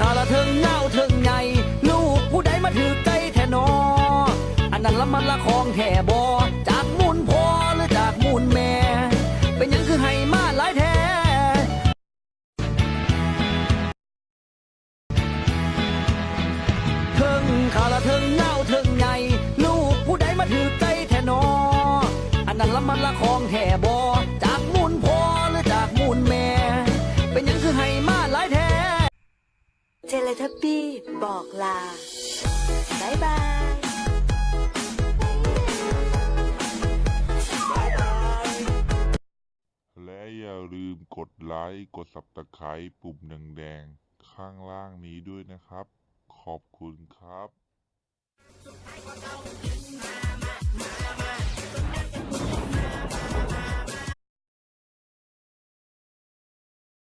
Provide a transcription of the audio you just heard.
ขาละเทิงเงาเทิงใหญ่ลูกผู้ใดมาถือไก่แทนอ อันนั้นละมันละของแท่บอจากมูลพ่อหรือจากมูลแม่ เป็นยังคือให้มาหลายแท้เทิงขาละเทิงเงาเทิงใหญ่ลูกผู้ใดมาถือไก่แทนอ อันนั้นละมันละของแท่บอ จเลทับบี้บอกลาบายบายและอย่าลืมกดไลค์ กดสับตะไคร้ปุ่มแดงๆข้างล่างนี้ด้วยนะครับ ขอบคุณครับ